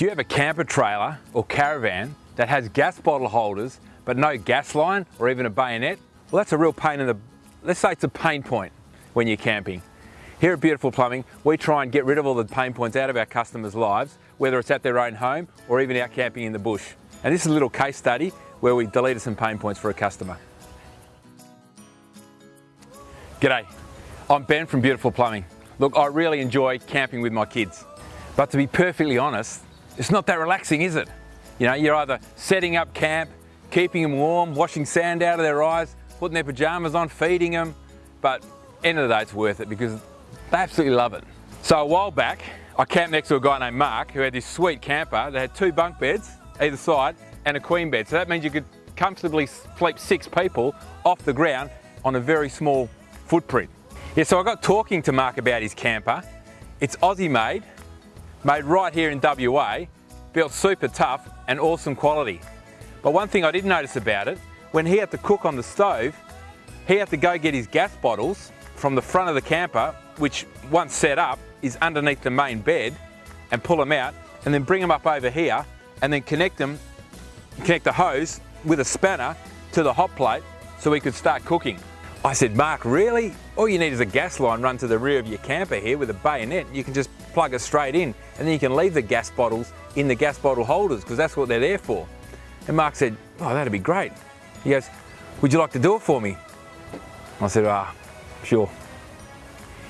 Do you have a camper trailer or caravan that has gas bottle holders but no gas line or even a bayonet? Well that's a real pain in the, let's say it's a pain point when you're camping. Here at Beautiful Plumbing, we try and get rid of all the pain points out of our customers' lives, whether it's at their own home or even out camping in the bush. And this is a little case study where we deleted some pain points for a customer. G'day, I'm Ben from Beautiful Plumbing. Look, I really enjoy camping with my kids, but to be perfectly honest, it's not that relaxing, is it? You know, you're either setting up camp, keeping them warm, washing sand out of their eyes, putting their pajamas on, feeding them, but end of the day, it's worth it because they absolutely love it. So a while back, I camped next to a guy named Mark who had this sweet camper that had two bunk beds either side and a queen bed. So that means you could comfortably sleep six people off the ground on a very small footprint. Yeah, so I got talking to Mark about his camper. It's Aussie made, made right here in WA, built super tough and awesome quality. But one thing I did notice about it, when he had to cook on the stove, he had to go get his gas bottles from the front of the camper, which once set up is underneath the main bed, and pull them out, and then bring them up over here, and then connect them, connect the hose with a spanner to the hot plate so we could start cooking. I said, Mark, really? All you need is a gas line run to the rear of your camper here with a bayonet. You can just plug it straight in and then you can leave the gas bottles in the gas bottle holders because that's what they're there for. And Mark said, oh, that'd be great. He goes, would you like to do it for me? I said, ah, sure.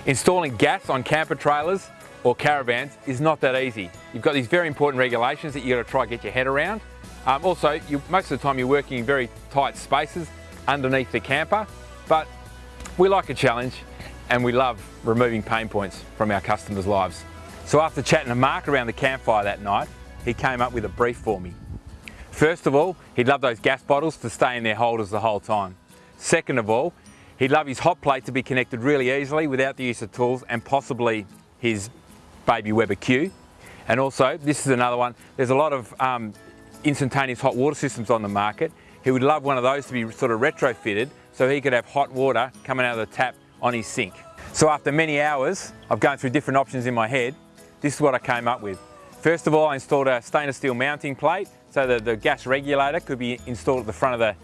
Installing gas on camper trailers or caravans is not that easy. You've got these very important regulations that you've got to try get your head around. Um, also, you, most of the time you're working in very tight spaces underneath the camper but we like a challenge and we love removing pain points from our customers' lives. So after chatting to Mark around the campfire that night, he came up with a brief for me. First of all, he'd love those gas bottles to stay in their holders the whole time. Second of all, he'd love his hot plate to be connected really easily without the use of tools and possibly his baby Weber Q. And also, this is another one, there's a lot of um, instantaneous hot water systems on the market. He would love one of those to be sort of retrofitted so he could have hot water coming out of the tap on his sink. So after many hours of going through different options in my head, this is what I came up with. First of all, I installed a stainless steel mounting plate so that the gas regulator could be installed at the front of the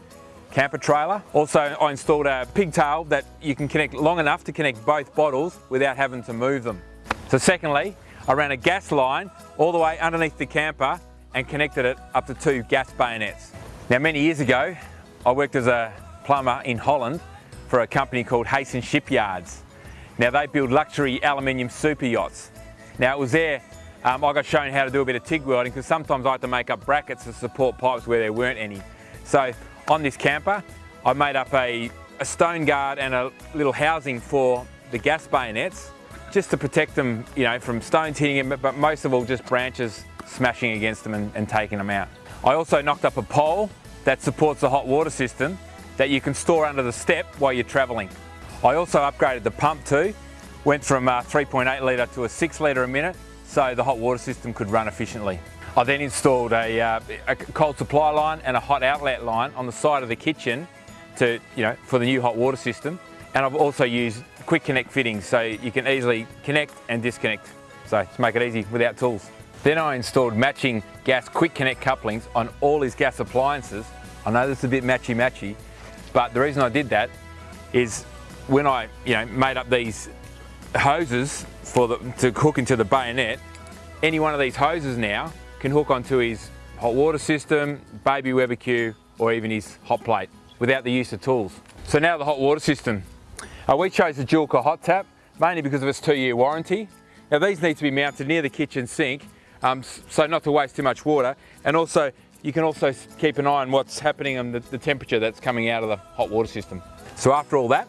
camper trailer. Also, I installed a pigtail that you can connect long enough to connect both bottles without having to move them. So secondly, I ran a gas line all the way underneath the camper and connected it up to two gas bayonets. Now many years ago, I worked as a plumber in Holland for a company called Heesen Shipyards. Now they build luxury aluminium super yachts. Now it was there um, I got shown how to do a bit of TIG welding because sometimes I had to make up brackets to support pipes where there weren't any. So on this camper, I made up a, a stone guard and a little housing for the gas bayonets just to protect them you know, from stones hitting them, but most of all just branches smashing against them and, and taking them out. I also knocked up a pole that supports the hot water system that you can store under the step while you're travelling. I also upgraded the pump too, went from 3.8 litre to a 6 litre a minute so the hot water system could run efficiently. I then installed a, uh, a, cold supply line and a hot outlet line on the side of the kitchen to, you know, for the new hot water system. And I've also used quick connect fittings so you can easily connect and disconnect. So to make it easy without tools. Then I installed matching gas quick connect couplings on all his gas appliances. I know this is a bit matchy matchy, but the reason I did that is when I you know, made up these hoses for the, to hook into the bayonet, any one of these hoses now can hook onto his hot water system, baby Weber Q, or even his hot plate without the use of tools. So now the hot water system. Uh, we chose the Joolca hot tap mainly because of its two year warranty. Now these need to be mounted near the kitchen sink um, so not to waste too much water and also you can also keep an eye on what's happening and the, the temperature that's coming out of the hot water system. So after all that,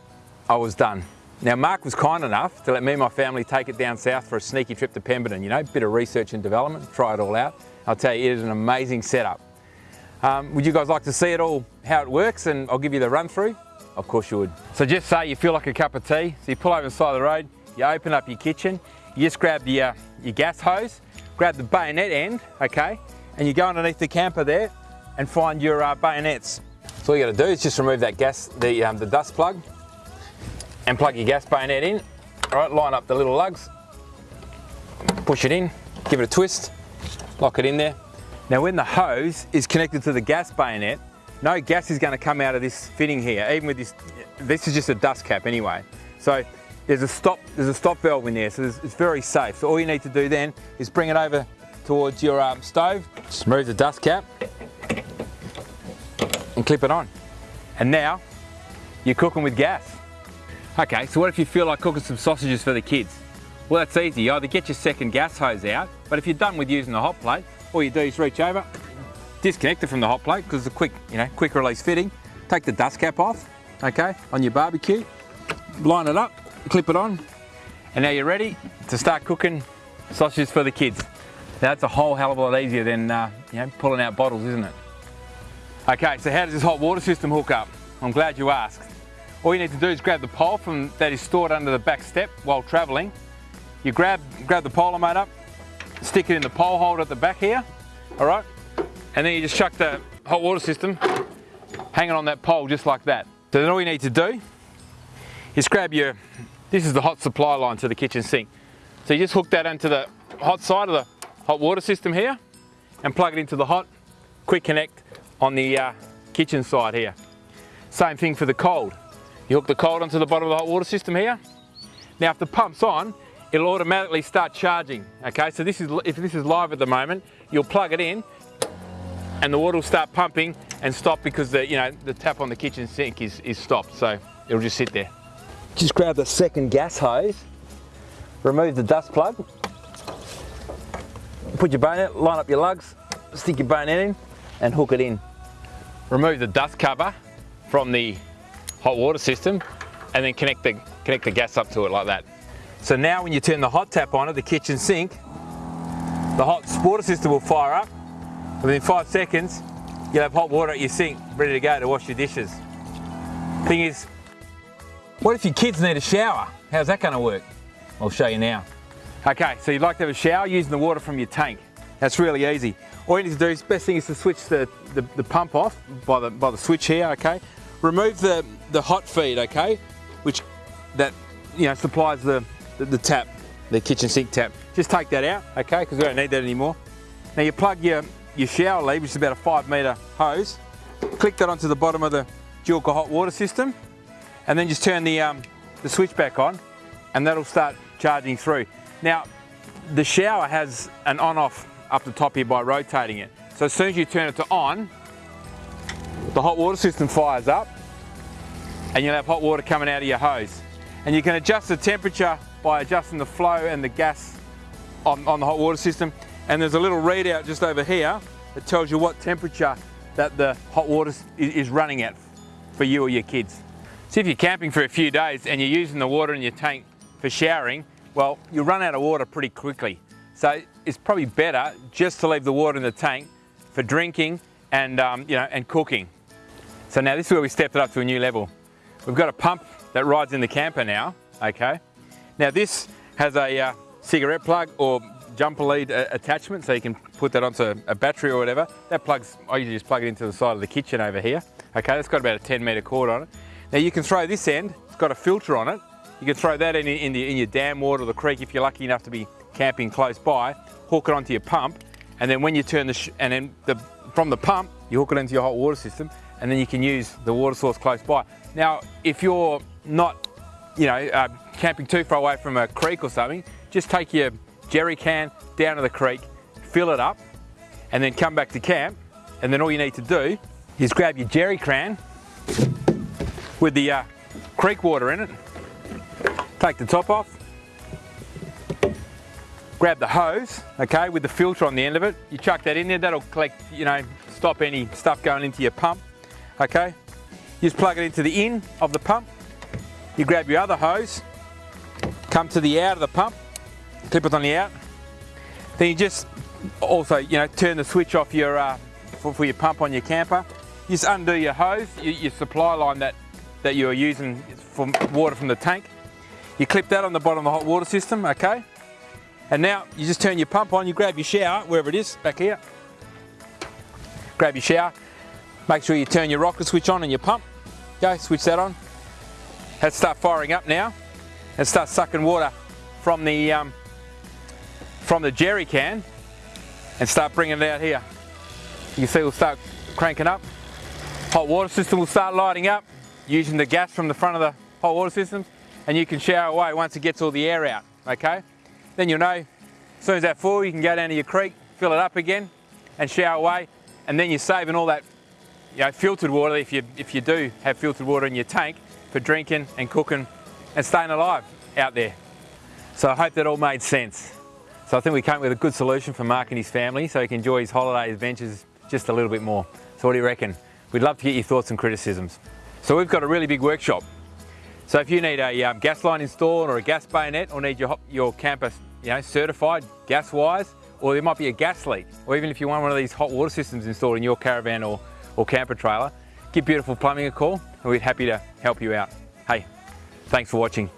I was done. Now Mark was kind enough to let me and my family take it down south for a sneaky trip to Pemberton, you know, bit of research and development, try it all out. I'll tell you, it is an amazing setup. Um, would you guys like to see it all, how it works, and I'll give you the run through? Of course you would. So just say you feel like a cup of tea, so you pull over the side of the road, you open up your kitchen, you just grab the, uh, your gas hose, grab the bayonet end, okay, and you go underneath the camper there and find your uh, bayonets. So all you gotta do is just remove that gas, the, um, the dust plug and plug your gas bayonet in. All right, line up the little lugs, push it in, give it a twist, Lock it in there. Now when the hose is connected to the gas bayonet, no gas is going to come out of this fitting here, even with this, this is just a dust cap anyway. So there's a stop, there's a stop valve in there, so it's very safe. So all you need to do then is bring it over towards your um, stove, just the dust cap and clip it on. And now you're cooking with gas. Okay, so what if you feel like cooking some sausages for the kids? Well, that's easy. You either get your second gas hose out, but if you're done with using the hot plate, all you do is reach over, disconnect it from the hot plate because it's a quick, you know, quick release fitting. Take the dust cap off, okay, on your barbecue, line it up, clip it on, and now you're ready to start cooking sausages for the kids. That's a whole hell of a lot easier than uh, you know, pulling out bottles, isn't it? Okay, so how does this hot water system hook up? I'm glad you asked. All you need to do is grab the pole from that is stored under the back step while travelling. You grab, grab the polar mate up, stick it in the pole holder at the back here, all right? And then you just chuck the hot water system hanging on that pole just like that. So then all you need to do is grab your, this is the hot supply line to the kitchen sink. So you just hook that into the hot side of the hot water system here and plug it into the hot quick connect on the uh, kitchen side here. Same thing for the cold. You hook the cold onto the bottom of the hot water system here. Now if the pump's on, it'll automatically start charging. Okay, so this is if this is live at the moment, you'll plug it in and the water will start pumping and stop because the you know the tap on the kitchen sink is, is stopped. So it'll just sit there. Just grab the second gas hose, remove the dust plug, put your bayonet, line up your lugs, stick your bayonet in and hook it in. Remove the dust cover from the hot water system and then connect the, connect the gas up to it like that. So now when you turn the hot tap on at the kitchen sink, the hot water system will fire up. Within five seconds, you'll have hot water at your sink ready to go to wash your dishes. Thing is, what if your kids need a shower? How's that gonna work? I'll show you now. Okay, so you'd like to have a shower using the water from your tank. That's really easy. All you need to do is, best thing is to switch the, the, the, pump off by the, by the switch here, okay? Remove the, the hot feed, okay? Which, that, you know, supplies the, the, the tap, the kitchen sink tap. Just take that out, okay? Because we don't need that anymore. Now you plug your, your shower lead, which is about a five metre hose, click that onto the bottom of the Joolca hot water system, and then just turn the, um, the switch back on, and that'll start charging through. Now, the shower has an on-off up the top here by rotating it. So as soon as you turn it to on, the hot water system fires up and you'll have hot water coming out of your hose. And you can adjust the temperature by adjusting the flow and the gas on, on the hot water system. And there's a little readout just over here that tells you what temperature that the hot water is running at for you or your kids. So if you're camping for a few days and you're using the water in your tank for showering, well, you'll run out of water pretty quickly. So it's probably better just to leave the water in the tank for drinking and, um, you know, and cooking. So now this is where we stepped it up to a new level. We've got a pump that rides in the camper now, okay? Now this has a uh, cigarette plug or jumper lead uh, attachment so you can put that onto a battery or whatever. That plugs, I usually just plug it into the side of the kitchen over here. Okay, it's got about a 10 metre cord on it. Now you can throw this end, it's got a filter on it. You can throw that in, in, the, in your dam water or the creek if you're lucky enough to be camping close by, hook it onto your pump, and then when you turn the, and then the, from the pump, you hook it into your hot water system, and then you can use the water source close by. Now, if you're not, you know, uh, camping too far away from a creek or something, just take your jerry can down to the creek, fill it up, and then come back to camp, and then all you need to do is grab your jerry can with the uh, creek water in it, take the top off, grab the hose, okay, with the filter on the end of it. You chuck that in there, that'll collect, you know, stop any stuff going into your pump, okay. You just plug it into the in of the pump. You grab your other hose, come to the out of the pump, clip it on the out. Then you just also, you know, turn the switch off your, uh, for, for, your pump on your camper. You just undo your hose, your, your supply line that, that you're using for water from the tank. You clip that on the bottom of the hot water system, okay? And now you just turn your pump on, you grab your shower, wherever it is, back here. Grab your shower, make sure you turn your rocker switch on and your pump. Go, switch that on. Let's start firing up now and start sucking water from the, um, from the jerry can and start bringing it out here. You can see we'll start cranking up. Hot water system will start lighting up using the gas from the front of the hot water system and you can shower away once it gets all the air out, okay? Then you'll know, as soon as that full, you can go down to your creek, fill it up again and shower away and then you're saving all that you know, filtered water if you, if you do have filtered water in your tank for drinking and cooking and staying alive out there. So I hope that all made sense. So I think we came with a good solution for Mark and his family so he can enjoy his holiday adventures just a little bit more. So what do you reckon? We'd love to get your thoughts and criticisms. So we've got a really big workshop. So if you need a um, gas line installed or a gas bayonet or need your, your camper you know, certified gas wise, or there might be a gas leak, or even if you want one of these hot water systems installed in your caravan or, or camper trailer, give Beautiful Plumbing a call and we're happy to help you out. Hey, thanks for watching.